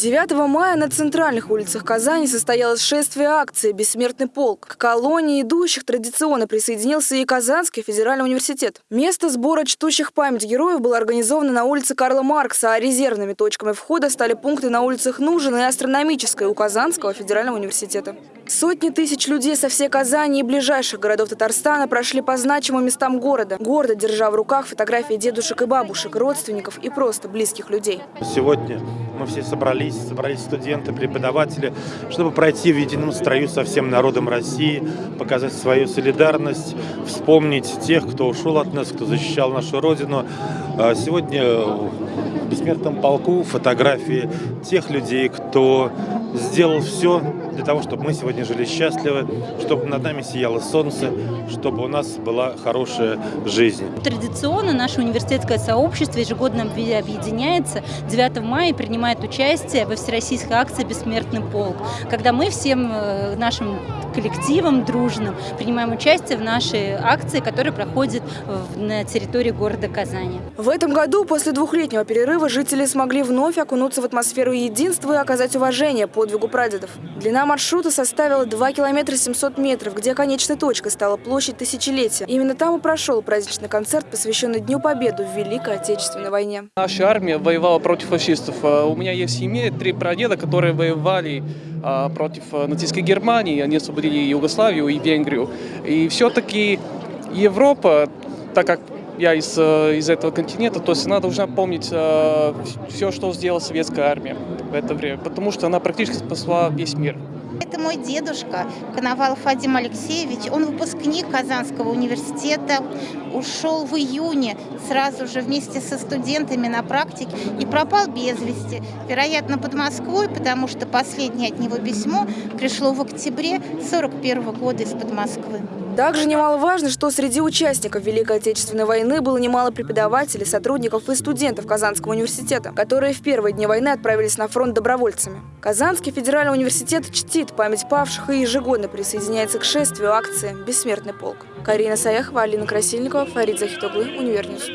9 мая на центральных улицах Казани состоялось шествие акции «Бессмертный полк». К колонии идущих традиционно присоединился и Казанский федеральный университет. Место сбора чтущих память героев было организовано на улице Карла Маркса, а резервными точками входа стали пункты на улицах Нужина и Астрономической у Казанского федерального университета. Сотни тысяч людей со всей Казани и ближайших городов Татарстана прошли по значимым местам города, гордо держа в руках фотографии дедушек и бабушек, родственников и просто близких людей. Сегодня мы все собрались, собрались студенты, преподаватели, чтобы пройти в едином строю со всем народом России, показать свою солидарность, вспомнить тех, кто ушел от нас, кто защищал нашу Родину. А Сегодня в бессмертном полку фотографии тех людей, кто сделал все для того, чтобы мы сегодня жили счастливо, чтобы над нами сияло солнце, чтобы у нас была хорошая жизнь. Традиционно наше университетское сообщество ежегодно объ- объединяется 9 мая и принимает участие во всероссийской акции «Бессмертный полк», когда мы всем э, нашим коллективом дружным принимаем участие в нашей акции, которая проходит на территории города Казани. В этом году после двухлетнего перерыва жители смогли вновь окунуться в атмосферу единства и оказать уважение подвигу прадедов. Длина маршрута составила 2 километра 700 метров, где конечной точкой стала площадь Тысячелетия. Именно там и прошел праздничный концерт, посвященный Дню Победы в Великой Отечественной войне. Наша армия воевала против фашистов. А У меня есть в семье три прадеда, которые воевали а, против а, нацистской Германии. Они освободили Югославию и Венгрию. И все-таки Европа, так как я из, э, из этого континента, то есть она должна помнить все, что сделала советская армия в это время, потому что она практически спасла весь мир. Это мой дедушка Коновалов Вадим Алексеевич. Он выпускник Казанского университета. Ушел в июне сразу же вместе со студентами на практике и пропал без вести. Вероятно, под Москвой, потому что последнее от него письмо пришло в октябре 41 года из-под Москвы. Также немаловажно, что среди участников Великой Отечественной войны было немало преподавателей, сотрудников и студентов Казанского университета, которые в первые дни войны отправились на фронт добровольцами. Казанский федеральный университет чтит память павших и ежегодно присоединяется к шествию акции «Бессмертный полк». Карина Саяхова, Алина Красильникова, Фарид Захитоглы, Univer News.